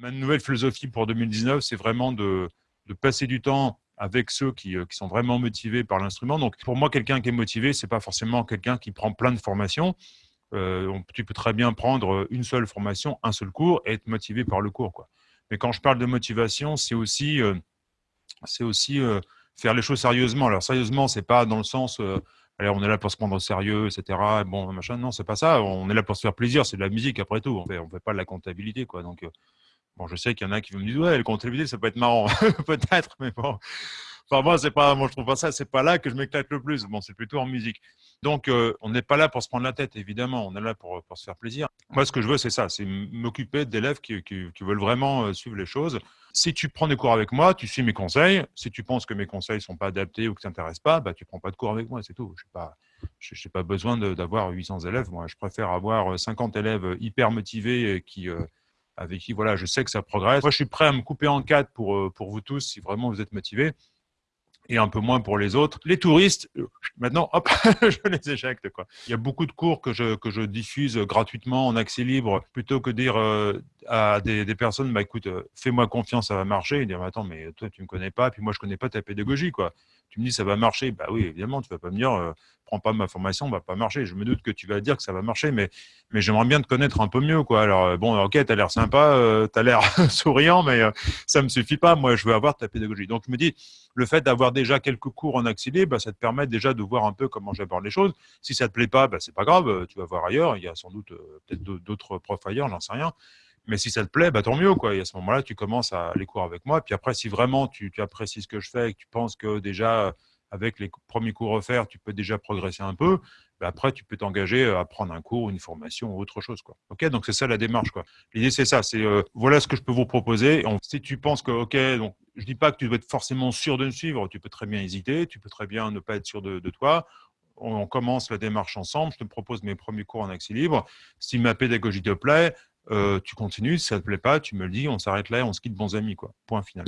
Ma nouvelle philosophie pour 2019, c'est vraiment de, passer du temps avec ceux qui, qui sont vraiment motivés par l'instrument. Donc, pour moi, quelqu'un qui est motivé, c'est pas forcément quelqu'un qui prend plein de formations. Euh, tu peux très bien prendre une seule formation, un seul cours et être motivé par le cours. Mais quand je parle de motivation, c'est aussi, euh, euh, faire les choses sérieusement. Alors sérieusement, c'est pas dans le sens, allez, on est là pour se prendre au sérieux, etc. Bon, machin, non, c'est pas ça. On est là pour se faire plaisir. C'est de la musique après tout. On fait, on fait pas de la comptabilité, quoi. Donc, bon, je sais qu'il y en a qui vont me dire, ouais, la comptabilité, ça peut être marrant, peut-être, mais bon. Enfin, moi, c'est pas, moi, je trouve pas ça, c'est pas là que je m'éclate le plus. Bon, c'est plutôt en musique. Donc, euh, on n'est pas là pour se prendre la tête, évidemment. On est là pour, pour se faire plaisir. Moi, ce que je veux, c'est ça, c'est m'occuper d'élèves qui, qui, veulent vraiment euh, suivre les choses. Si tu prends des cours avec moi, tu suis mes conseils. Si tu penses que mes conseils sont pas adaptés ou que ça t'intéresse pas, bah, tu prends pas de cours avec moi, c'est tout. Je n'ai pas, pas besoin d'avoir 800 élèves. Moi, je préfère avoir 50 élèves hyper motivés qui, euh, avec qui, voilà, je sais que ça progresse. Moi, je suis prêt à me couper en quatre pour, pour vous tous si vraiment vous êtes motivés et un peu moins pour les autres. Les touristes, euh, maintenant, hop, je les éjecte. Quoi. Il y a beaucoup de cours que je, que je diffuse gratuitement en accès libre, plutôt que dire euh, à des, personnes, bah, écoute, euh, fais-moi confiance, ça va marcher, et dire, attends, mais toi, tu ne me connais pas, puis moi, je ne connais pas ta pédagogie. Quoi. Tu me dis, ça va marcher. Bah oui, évidemment, tu ne vas pas me dire, prends pas ma formation, ça va pas marcher. Je me doute que tu vas dire que ça va marcher, mais, mais j'aimerais bien te connaître un peu mieux. Quoi. Alors, bon, ok, tu as l'air sympa, tu as l'air souriant, mais ça ne me suffit pas. Moi, je veux avoir ta pédagogie. Donc, je me dis, le fait d'avoir déjà quelques cours en accéléré, bah, ça te permet déjà de voir un peu comment j'aborde les choses. Si ça ne te plaît pas, bah, c'est pas grave, euh, tu vas voir ailleurs. Il y a sans doute euh, peut-être d'autres profs ailleurs, j'en sais rien. Mais si ça te plaît, bah, tant mieux. Quoi. Et à ce moment-là, tu commences à les cours avec moi. Puis après, si vraiment tu, apprécies ce que je fais et que tu penses que déjà, avec les premiers cours offerts, tu peux déjà progresser un peu, bah, après, tu peux t'engager à prendre un cours, une formation ou autre chose. Quoi. Ok, donc c'est ça la démarche. L'idée, c'est ça. C'est euh, voilà ce que je peux vous proposer. si tu penses que, ok, donc je dis pas que tu dois être forcément sûr de me suivre. Tu peux très bien hésiter. Tu peux très bien ne pas être sûr de, toi. On, commence la démarche ensemble. Je te propose mes premiers cours en accès libre. Si ma pédagogie te plaît, euh, tu continues. Si ça te plaît pas, tu me le dis. On s'arrête là. Et on se quitte bons amis. Quoi. Point final.